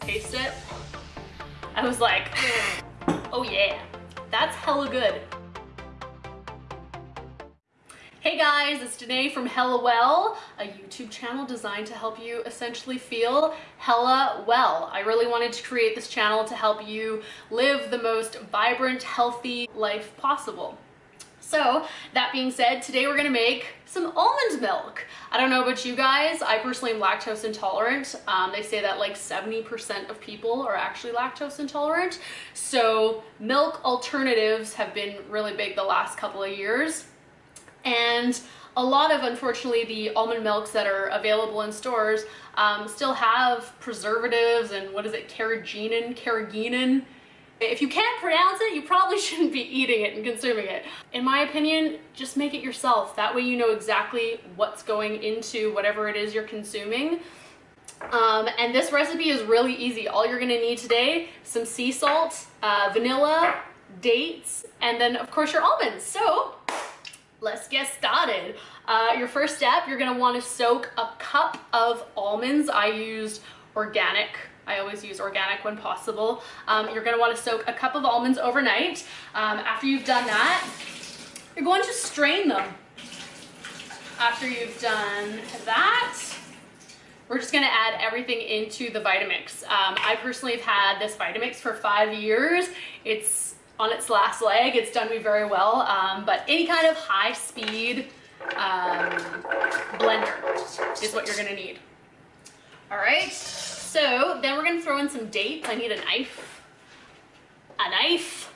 taste it. I was like, oh yeah, that's hella good. Hey guys, it's Danae from Hella Well, a YouTube channel designed to help you essentially feel hella well. I really wanted to create this channel to help you live the most vibrant, healthy life possible. So that being said, today we're gonna make some almond milk. I don't know about you guys, I personally am lactose intolerant. Um, they say that like 70% of people are actually lactose intolerant. So milk alternatives have been really big the last couple of years. And a lot of, unfortunately, the almond milks that are available in stores um, still have preservatives and what is it, carrageenan, carrageenan. If you can't pronounce it, you probably shouldn't be eating it and consuming it. In my opinion, just make it yourself. That way you know exactly what's going into whatever it is you're consuming. Um, and this recipe is really easy. All you're gonna need today, some sea salt, uh, vanilla, dates, and then of course your almonds. So let's get started. Uh, your first step, you're gonna wanna soak a cup of almonds. I used organic. I always use organic when possible. Um, you're gonna wanna soak a cup of almonds overnight. Um, after you've done that, you're going to strain them. After you've done that, we're just gonna add everything into the Vitamix. Um, I personally have had this Vitamix for five years. It's on its last leg. It's done me very well, um, but any kind of high speed um, blender is what you're gonna need. All right, so then we're gonna throw in some dates. I need a knife, a knife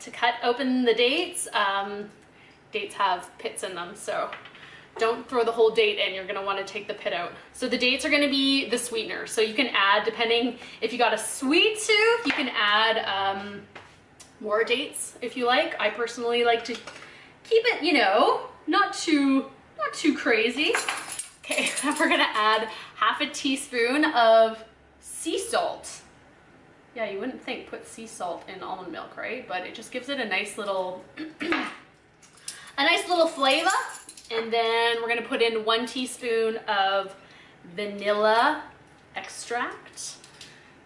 to cut open the dates. Um, dates have pits in them, so don't throw the whole date in. You're gonna wanna take the pit out. So the dates are gonna be the sweetener. So you can add, depending, if you got a sweet tooth, you can add um, more dates if you like. I personally like to keep it, you know, not too, not too crazy. Okay, we're gonna add half a teaspoon of sea salt. Yeah, you wouldn't think put sea salt in almond milk, right? But it just gives it a nice little, a nice little flavor. And then we're gonna put in one teaspoon of vanilla extract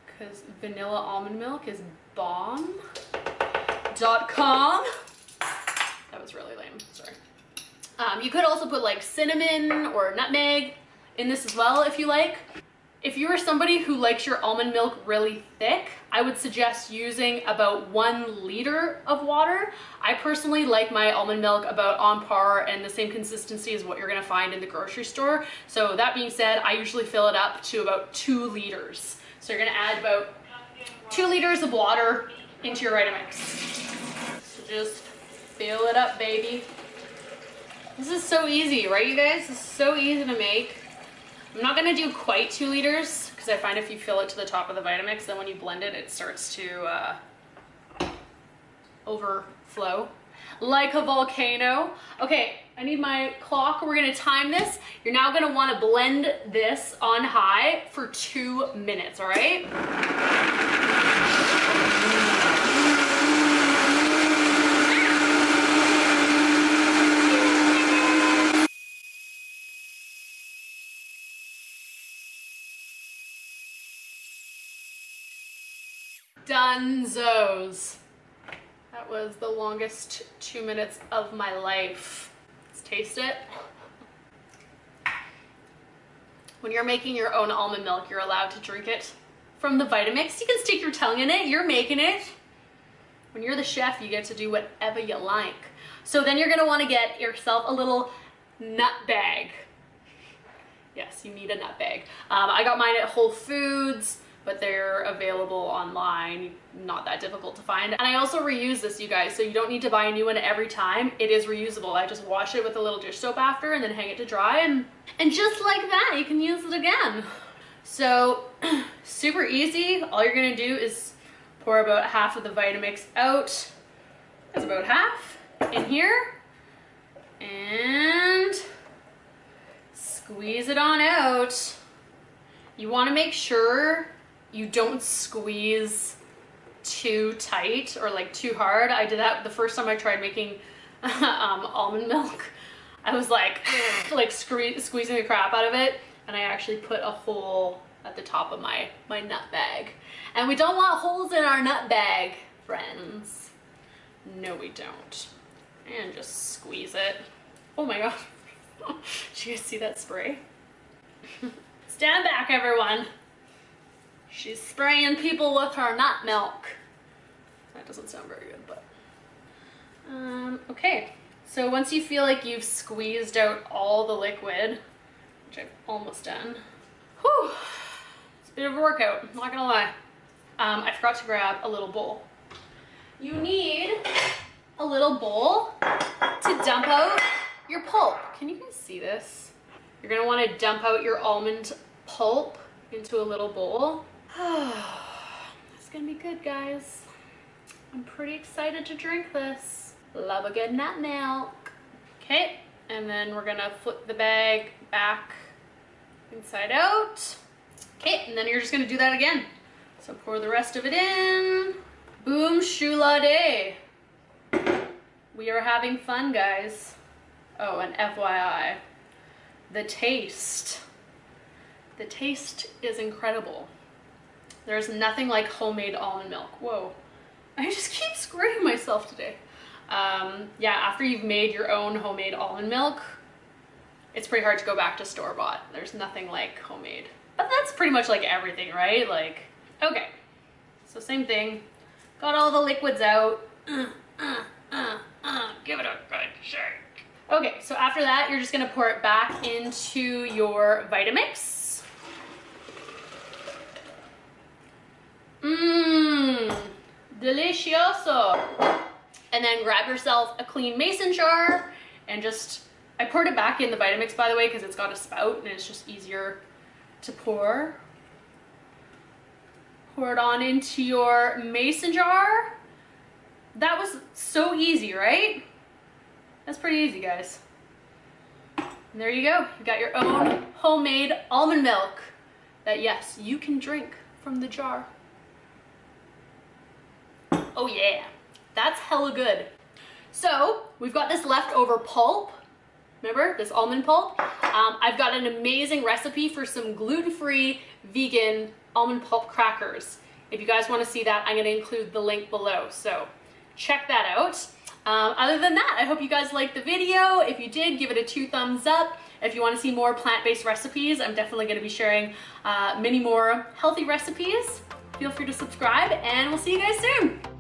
because vanilla almond milk is bomb. Dot com. That was really lame, sorry. Um, you could also put like cinnamon or nutmeg in this as well if you like. If you are somebody who likes your almond milk really thick, I would suggest using about one liter of water. I personally like my almond milk about on par and the same consistency as what you're gonna find in the grocery store. So that being said, I usually fill it up to about two liters. So you're gonna add about two liters of water into your Vitamix So just fill it up, baby. This is so easy, right you guys? This is so easy to make. I'm not gonna do quite two liters because I find if you fill it to the top of the Vitamix, then when you blend it, it starts to uh, overflow like a volcano. Okay, I need my clock. We're gonna time this. You're now gonna wanna blend this on high for two minutes, all right? Dunzos. That was the longest two minutes of my life. Let's taste it. When you're making your own almond milk, you're allowed to drink it from the Vitamix. You can stick your tongue in it, you're making it. When you're the chef, you get to do whatever you like. So then you're gonna wanna get yourself a little nut bag. Yes, you need a nut bag. Um, I got mine at Whole Foods but they're available online, not that difficult to find. And I also reuse this, you guys, so you don't need to buy a new one every time. It is reusable. I just wash it with a little dish soap after and then hang it to dry and, and just like that, you can use it again. So super easy. All you're gonna do is pour about half of the Vitamix out. That's about half in here. And squeeze it on out. You wanna make sure you don't squeeze too tight or like too hard. I did that the first time I tried making um, almond milk. I was like, like squeezing the crap out of it and I actually put a hole at the top of my, my nut bag. And we don't want holes in our nut bag, friends. No, we don't. And just squeeze it. Oh my god. Did you guys see that spray? Stand back, everyone. She's spraying people with her nut milk. That doesn't sound very good, but. Um, okay, so once you feel like you've squeezed out all the liquid, which I've almost done, whew, it's a bit of a workout, not gonna lie. Um, I forgot to grab a little bowl. You need a little bowl to dump out your pulp. Can you guys see this? You're gonna wanna dump out your almond pulp into a little bowl. it's gonna be good, guys. I'm pretty excited to drink this. Love a good nut milk. Okay, and then we're gonna flip the bag back inside out. Okay, and then you're just gonna do that again. So pour the rest of it in. Boom shula day. We are having fun, guys. Oh, and FYI, the taste. The taste is incredible. There's nothing like homemade almond milk. Whoa, I just keep screwing myself today. Um, yeah, after you've made your own homemade almond milk, it's pretty hard to go back to store-bought. There's nothing like homemade. But that's pretty much like everything, right? Like, okay. So same thing. Got all the liquids out. Uh, uh, uh, uh, give it a good shake. Okay, so after that, you're just gonna pour it back into your Vitamix. Mmm, delicioso. And then grab yourself a clean mason jar and just, I poured it back in the Vitamix by the way, because it's got a spout and it's just easier to pour. Pour it on into your mason jar. That was so easy, right? That's pretty easy, guys. And there you go. You got your own homemade almond milk that, yes, you can drink from the jar. Oh yeah, that's hella good. So we've got this leftover pulp. Remember this almond pulp? Um, I've got an amazing recipe for some gluten-free vegan almond pulp crackers. If you guys wanna see that, I'm gonna include the link below. So check that out. Um, other than that, I hope you guys liked the video. If you did, give it a two thumbs up. If you want to see more plant-based recipes, I'm definitely going to be sharing uh, many more healthy recipes. Feel free to subscribe and we'll see you guys soon.